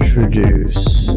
Introduce.